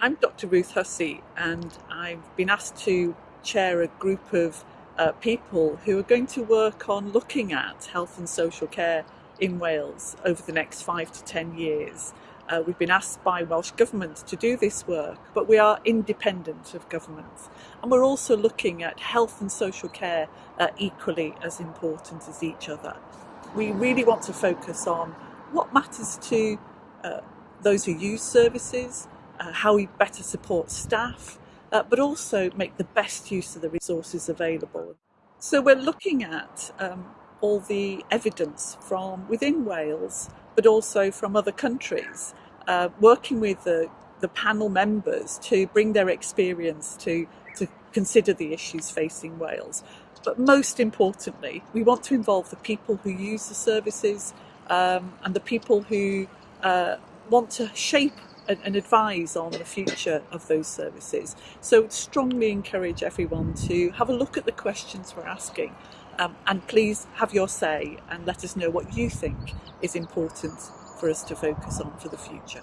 I'm Dr Ruth Hussey and I've been asked to chair a group of uh, people who are going to work on looking at health and social care in Wales over the next five to ten years. Uh, we've been asked by Welsh Government to do this work, but we are independent of government. And we're also looking at health and social care uh, equally as important as each other. We really want to focus on what matters to uh, those who use services, uh, how we better support staff, uh, but also make the best use of the resources available. So we're looking at um, all the evidence from within Wales, but also from other countries, uh, working with the, the panel members to bring their experience to, to consider the issues facing Wales. But most importantly, we want to involve the people who use the services um, and the people who uh, want to shape and, and, advise on the future of those services. So strongly encourage everyone to have a look at the questions we're asking um, and please have your say and let us know what you think is important for us to focus on for the future.